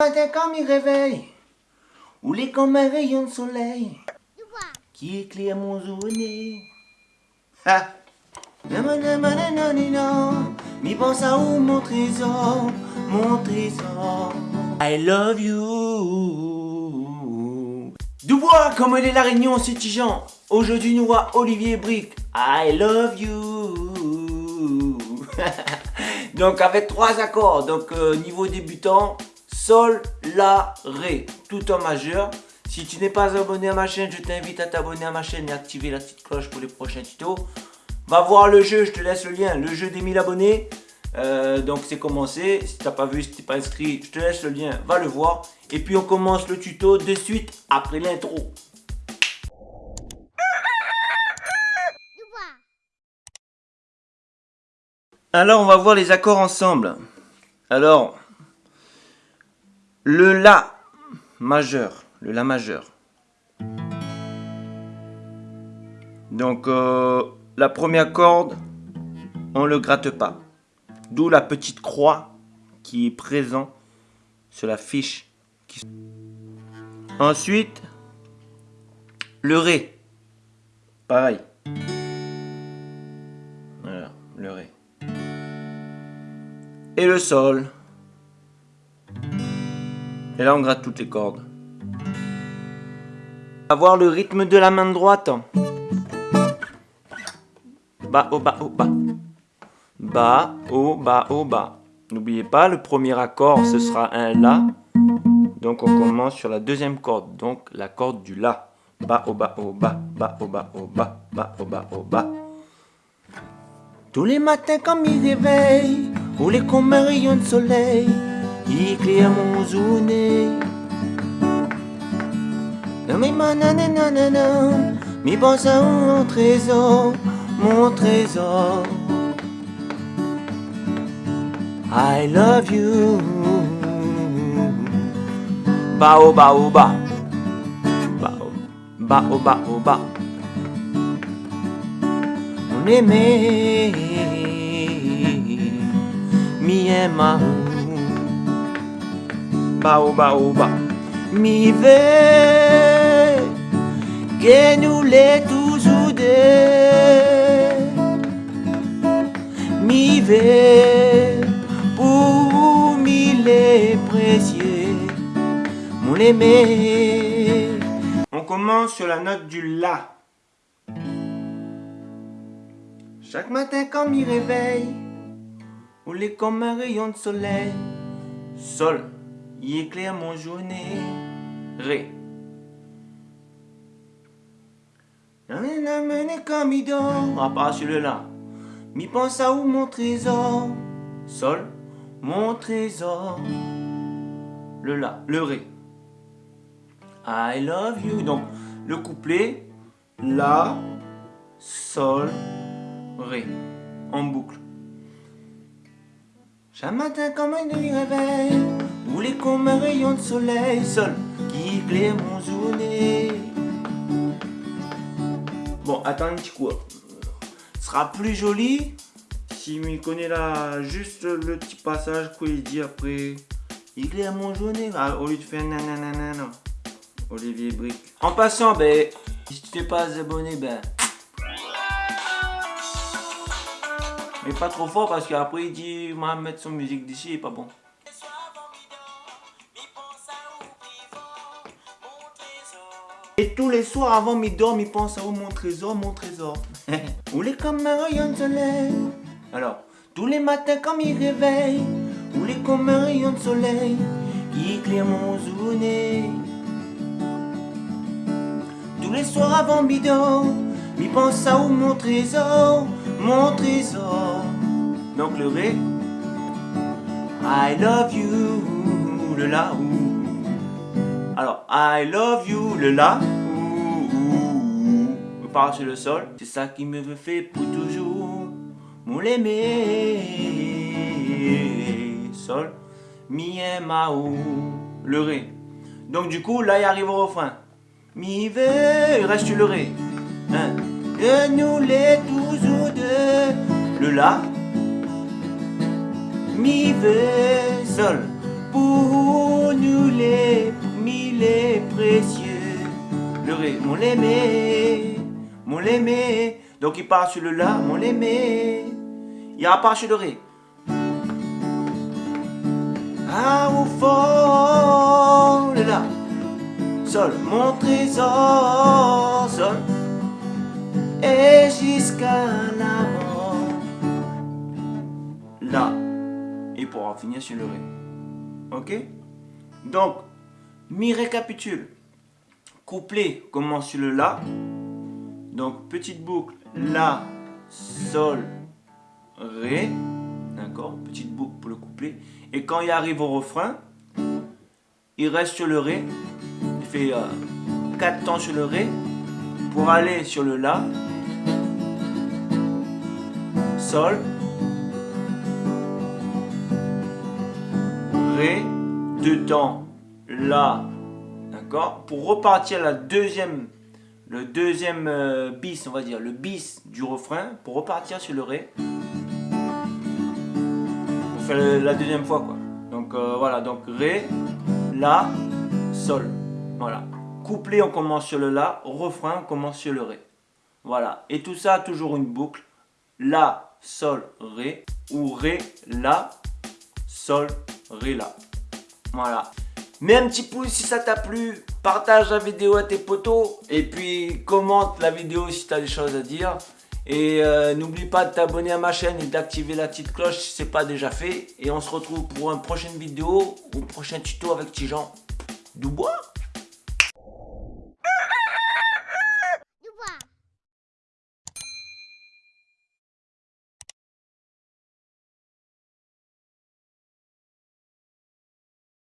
Matin quand il réveille, ou les comme un rayon de soleil qui éclaire mon nez. Ha! Mi pense à où mon trésor, mon trésor. I love you. Dubois, comme elle est la réunion, c'est Tijan. Aujourd'hui, nous voit Olivier Brick. I love you. Donc, avec trois accords. Donc, euh, niveau débutant, Sol, La, Ré, tout en majeur. Si tu n'es pas abonné à ma chaîne, je t'invite à t'abonner à ma chaîne et activer la petite cloche pour les prochains tutos. Va voir le jeu, je te laisse le lien, le jeu des 1000 abonnés. Euh, donc c'est commencé, si t'as pas vu, si t'es pas inscrit, je te laisse le lien, va le voir. Et puis on commence le tuto de suite après l'intro. Alors on va voir les accords ensemble. Alors, le La majeur, le La majeur. Donc, euh, la première corde, on ne le gratte pas. D'où la petite croix qui est présente sur la fiche. Ensuite, le Ré. Pareil. Voilà, le Ré. Et le Sol. Et là, on gratte toutes les cordes. Avoir le rythme de la main droite. Bas, haut, bas, haut, bas. Bas, haut, bas, haut, bas. N'oubliez pas, le premier accord, ce sera un La. Donc, on commence sur la deuxième corde. Donc, la corde du La. Bas, haut, bas, haut, bas. Bas, haut, bas, haut, bas. Bas, haut, bas, haut, bas. Tous les matins, comme il réveille, les comme un rayon de soleil éclaire mon zouné. Mais mi pense mon trésor, mon trésor. I love you. Bao bao ba. Bao bao ba ba. On aimait mi baoba mi ve que nous les tous mi ve pour mille précieux. Mon aimé. On commence sur la note du La. Chaque matin quand m'y réveille ou les comme un rayon de soleil. Sol il éclaire mon journée. Ré. il dort. On va celui-là. Mi pense à où mon trésor? Sol. Mon trésor. Le La. Le Ré. I love you. Donc, le couplet. La. Sol. Ré. En boucle. Chaque matin comme un nuit les comme un rayon de soleil Sol qui éclaire mon journée Bon, attends un petit coup. Ce sera plus joli si me connaît là juste le petit passage qu'il dit après. Éclaire mon journée au lieu de faire nanana. Olivier Brick. En passant, ben, si tu t'es pas abonné, ben. Mais pas trop fort parce qu'après il dit, va mettre son musique d'ici, pas bon. Tous les soirs avant mes dorme, il pense à oh, mon trésor, mon trésor. Où les comme un rayon de soleil. Alors, tous les matins quand il réveille, où les comme un rayon de soleil, qui éclaire mon journée. Tous les soirs avant bidon, il pense à où mon trésor, mon trésor. Donc le ré, I love you, le la ou. Alors, I love you, le La. Sur le sol. C'est ça qui me fait pour toujours. Mon l'aimer. Sol. Mi, ma, ou. Le Ré. Donc du coup, là, il arrive au refrain. Mi, ve, il reste le Ré. Hein. Et nous les toujours deux. Le La. Mi, ve, Sol. pour nous les mille précieux. Le ré, mon l'aimé, mon l'aimé. Donc il part sur le la, mon l'aimé. Il repart sur le ré. Ah, au fond, le la. Sol, mon trésor, sol. Et jusqu'à la mort. La. Et pour finir sur le ré. Ok? Donc, mi récapitule. Couplet commence sur le La. Donc, petite boucle. La, Sol, Ré. D'accord Petite boucle pour le couplet. Et quand il arrive au refrain, il reste sur le Ré. Il fait 4 euh, temps sur le Ré pour aller sur le La. Sol, Ré, deux temps, La, d'accord Pour repartir la deuxième, le deuxième euh, bis, on va dire, le bis du refrain, pour repartir sur le Ré. Pour faire la deuxième fois, quoi. Donc euh, voilà, donc Ré, La, Sol. Voilà. Couplet, on commence sur le La, refrain, on commence sur le Ré. Voilà. Et tout ça, toujours une boucle. La, Sol, Ré, ou Ré, La, Sol, Ré, La. Voilà. Mets un petit pouce si ça t'a plu, partage la vidéo à tes potos et puis commente la vidéo si tu as des choses à dire. Et euh, n'oublie pas de t'abonner à ma chaîne et d'activer la petite cloche si ce n'est pas déjà fait. Et on se retrouve pour une prochaine vidéo ou un prochain tuto avec Tijan Dubois.